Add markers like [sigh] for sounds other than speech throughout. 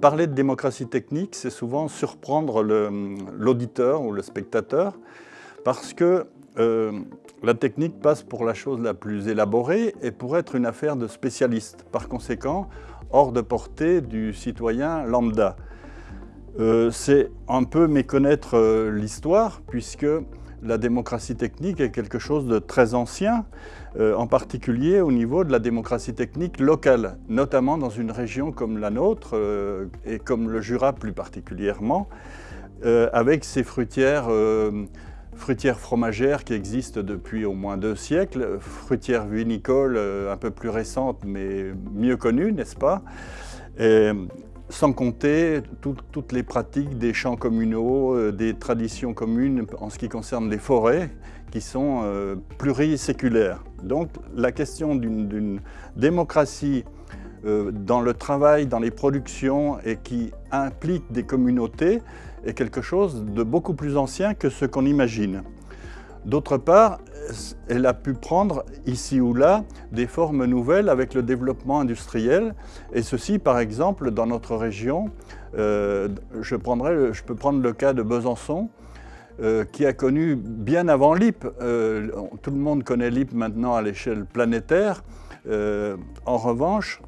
Parler de démocratie technique, c'est souvent surprendre l'auditeur ou le spectateur parce que euh, la technique passe pour la chose la plus élaborée et pour être une affaire de spécialistes. Par conséquent, hors de portée du citoyen lambda. Euh, c'est un peu méconnaître euh, l'histoire puisque la démocratie technique est quelque chose de très ancien, en particulier au niveau de la démocratie technique locale, notamment dans une région comme la nôtre et comme le Jura plus particulièrement, avec ses fruitières fruitière fromagère qui existe depuis au moins deux siècles, fruitière vinicole euh, un peu plus récente mais mieux connue, n'est-ce pas? Sans compter toutes les pratiques des champs communaux, euh, des traditions communes en ce qui concerne les forêts qui sont euh, pluriséculaires. Donc la question d'une démocratie dans le travail, dans les productions et qui implique des communautés, est quelque chose de beaucoup plus ancien que ce qu'on imagine. D'autre part, elle a pu prendre ici ou là des formes nouvelles avec le développement industriel et ceci par exemple dans notre région, euh, je, peux prendre le cas de Besançon euh, qui a connu bien avant l'IP, euh, tout le monde connaît l'IP maintenant à l'échelle planétaire, en revanche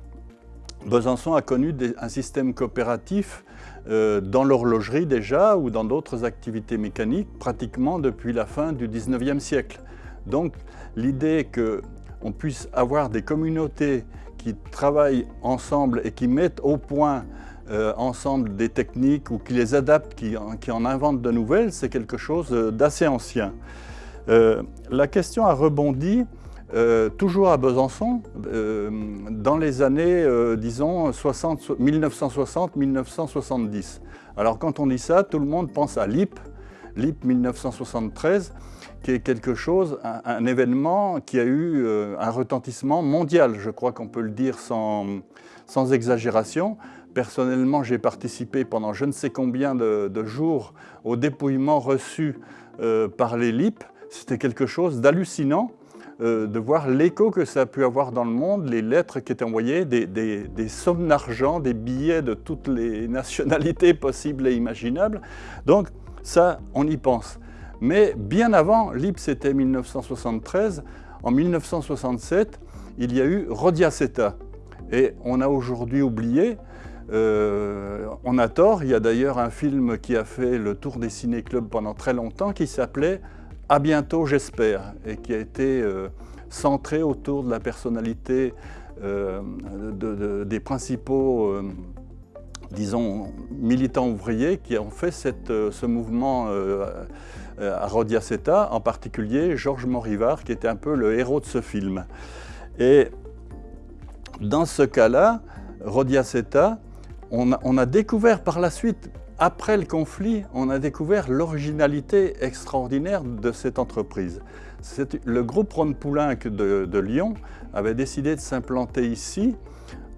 Besançon a connu un système coopératif dans l'horlogerie déjà ou dans d'autres activités mécaniques pratiquement depuis la fin du 19e siècle. Donc l'idée qu'on puisse avoir des communautés qui travaillent ensemble et qui mettent au point euh, ensemble des techniques ou qui les adaptent, qui, en inventent de nouvelles, c'est quelque chose d'assez ancien. Euh, la question a rebondi euh, toujours à Besançon, euh, dans les années, euh, disons, 1960-1970. Alors quand on dit ça, tout le monde pense à l'IP, l'IP 1973, qui est quelque chose, un, événement qui a eu un retentissement mondial, je crois qu'on peut le dire sans, sans exagération. Personnellement, j'ai participé pendant je ne sais combien de, jours au dépouillement reçu par les LIP. C'était quelque chose d'hallucinant euh, de voir l'écho que ça a pu avoir dans le monde, les lettres qui étaient envoyées, des, sommes d'argent, des billets de toutes les [laughs] nationalités possibles et imaginables. Donc ça, on y pense. Mais bien avant, l'IP c'était 1973, en 1967, il y a eu Rodiaceta. Et on a aujourd'hui oublié, euh, on a tort, il y a d'ailleurs un film qui a fait le tour des ciné-clubs pendant très longtemps qui s'appelait à bientôt, j'espère, et qui a été euh, centré autour de la personnalité euh, des principaux, disons, militants ouvriers qui ont fait ce mouvement à Rodiaceta, en particulier Georges Morivard, qui était un peu le héros de ce film. Et dans ce cas-là, Rodiaceta, on on a découvert par la suite après le conflit, on a découvert l'originalité extraordinaire de cette entreprise. Le groupe Ron Poulenc de, Lyon avait décidé de s'implanter ici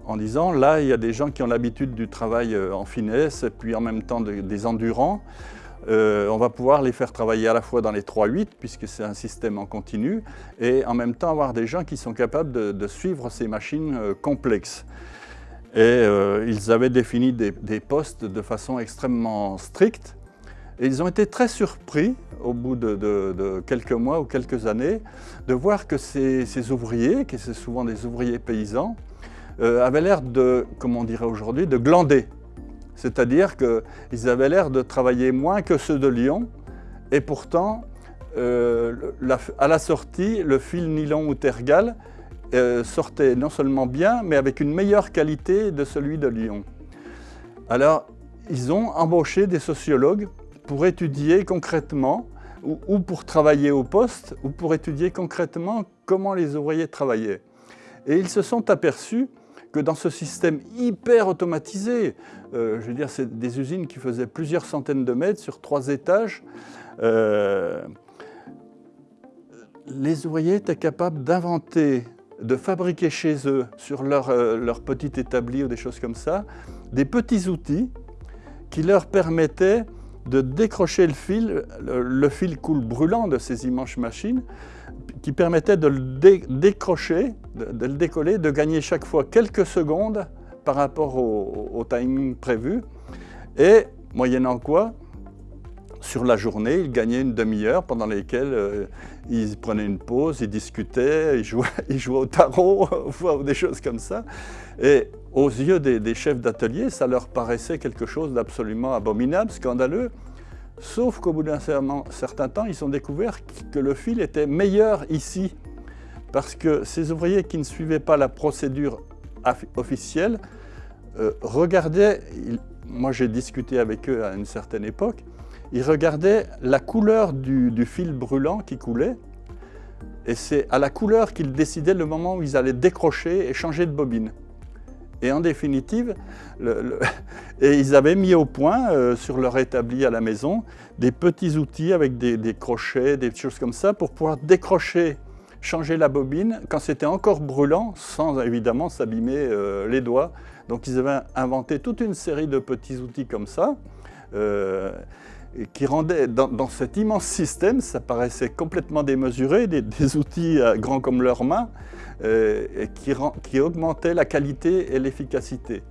en disant là, il y a des gens qui ont l'habitude du travail euh, en finesse puis en même temps des endurants. Euh, on va pouvoir les faire travailler à la fois dans les 3-8 puisque c'est un système en continu et en même temps avoir des gens qui sont capables de, suivre ces machines euh, complexes. Et ils avaient défini des, postes de façon extrêmement stricte. Et ils ont été très surpris, au bout de, quelques mois ou quelques années, de voir que ces, ouvriers, qui sont souvent des ouvriers paysans, euh, avaient l'air de, comme on dirait aujourd'hui, de glander. C'est-à-dire qu'ils avaient l'air de travailler moins que ceux de Lyon, et pourtant, euh, à la sortie, le fil nylon ou tergal euh, sortait non seulement bien, mais avec une meilleure qualité de celui de Lyon. Alors, ils ont embauché des sociologues pour étudier concrètement, ou, pour travailler au poste, ou pour étudier concrètement comment les ouvriers travaillaient. Et ils se sont aperçus que dans ce système hyper automatisé, euh, je veux dire, c'est des usines qui faisaient plusieurs centaines de mètres sur trois étages, euh, les ouvriers étaient capables d'inventer de fabriquer chez eux, sur leur, euh, leur petit établi ou des choses comme ça, des petits outils qui leur permettaient de décrocher le fil, le, fil coule brûlant de ces immenses machines, qui permettait de le décrocher, de, le décoller, de gagner chaque fois quelques secondes par rapport au, timing prévu. Et moyennant quoi, sur la journée, il gagnait une demi-heure pendant lesquelles euh, il prenait une pause, il discutait, il jouait, [laughs] il jouait au tarot [laughs] des choses comme ça. Et aux yeux des, chefs d'atelier, ça leur paraissait quelque chose d'absolument abominable, scandaleux. Sauf qu'au bout d'un certain temps, ils ont découvert que le fil était meilleur ici. Parce que ces ouvriers qui ne suivaient pas la procédure officielle euh, regardaient, moi j'ai discuté avec eux à une certaine époque, ils regardaient la couleur du, du fil brûlant qui coulait et c'est à la couleur qu'ils décidaient le moment où ils allaient décrocher et changer de bobine. Et en définitive, [laughs] ils avaient mis au point euh, sur leur établi à la maison des petits outils avec des, crochets, des choses comme ça pour pouvoir décrocher, changer la bobine quand c'était encore brûlant sans évidemment s'abîmer euh, les doigts. Donc ils avaient inventé toute une série de petits outils comme ça. Euh, qui rendaient, dans, cet immense système, ça paraissait complètement démesuré, des, outils grands comme leurs mains, euh, qui, qui augmentait la qualité et l'efficacité.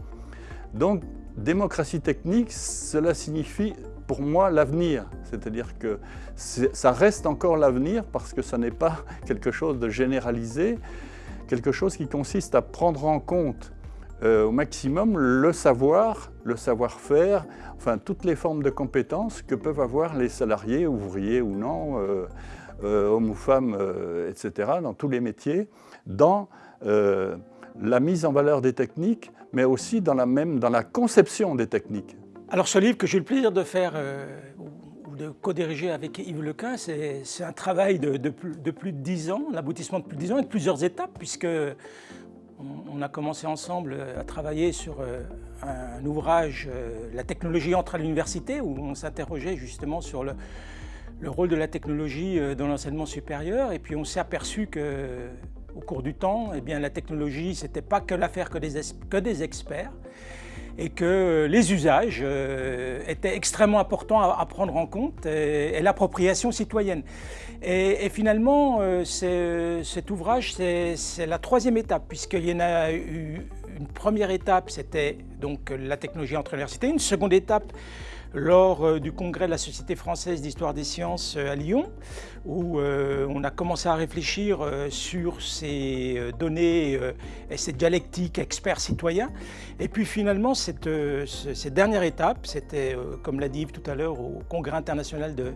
Donc, démocratie technique, cela signifie pour moi l'avenir. C'est-à-dire que ça reste encore l'avenir parce que ça n'est pas [laughs] quelque chose de généralisé, quelque chose qui consiste à prendre en compte euh, au maximum le savoir, le savoir-faire, enfin toutes les formes de compétences que peuvent avoir les salariés, ouvriers ou non, euh, euh, hommes ou femmes, etc., dans tous les métiers, dans la mise en valeur des techniques, mais aussi dans la, même, dans la conception des techniques. Alors ce livre que j'ai eu le plaisir de faire ou de co-diriger avec Yves Lequin, c'est un travail de, plus, de, plus, de 10 ans, l'aboutissement de plus de 10 ans et de plusieurs étapes, puisque on a commencé ensemble à travailler sur euh, un ouvrage, euh, La technologie entre à l'université, où on s'interrogeait justement sur le, rôle de la technologie euh, dans l'enseignement supérieur. Et puis on s'est aperçu que au cours du temps, eh la technologie, ce n'était pas que l'affaire que des experts et que les usages étaient extrêmement importants à, prendre en compte et l'appropriation citoyenne. Et, finalement, euh, cet ouvrage, c'est la troisième étape, puisqu'il y en a eu une première étape, c'était donc la technologie entre universités, une seconde étape, lors euh, du congrès de la Société française d'histoire des sciences euh, à Lyon, où on a commencé à réfléchir sur ces données et cette dialectique expert-citoyen. Et puis finalement, cette, dernière étape, c'était, comme l'a dit Yves tout à l'heure, au congrès international de,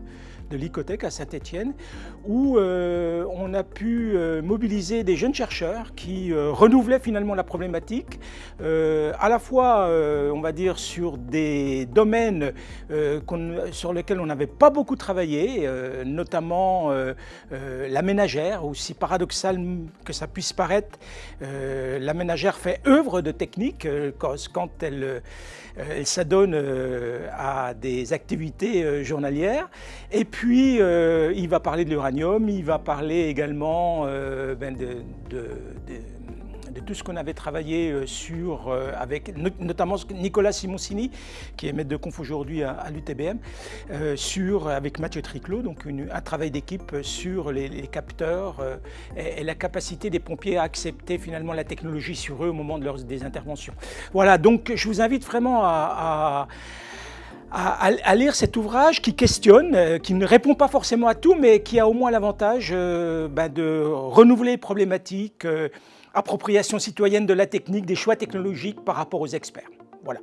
de à Saint-Étienne, où euh, on a pu euh, mobiliser des jeunes chercheurs qui euh, renouvelaient finalement la problématique, à la fois, on va dire, sur des domaines sur lesquels on n'avait pas beaucoup travaillé, notamment la ménagère, aussi paradoxal que ça puisse paraître, la ménagère fait œuvre de technique quand elle, s'adonne à des activités journalières. Et puis, euh, il va parler de l'uranium, il va parler également euh, ben de, tout ce qu'on avait travaillé euh, sur, avec notamment Nicolas Simoncini, qui est maître de conf aujourd'hui à, l'UTBM, sur, avec Mathieu Triclot, donc un travail d'équipe sur les, capteurs et, la capacité des pompiers à accepter finalement la technologie sur eux au moment de leurs, des interventions. Voilà, donc je vous invite vraiment à à, lire cet ouvrage qui questionne, euh, qui ne répond pas forcément à tout, mais qui a au moins l'avantage euh, ben, de renouveler les problématiques, euh, appropriation citoyenne de la technique, des choix technologiques par rapport aux experts. Voilà.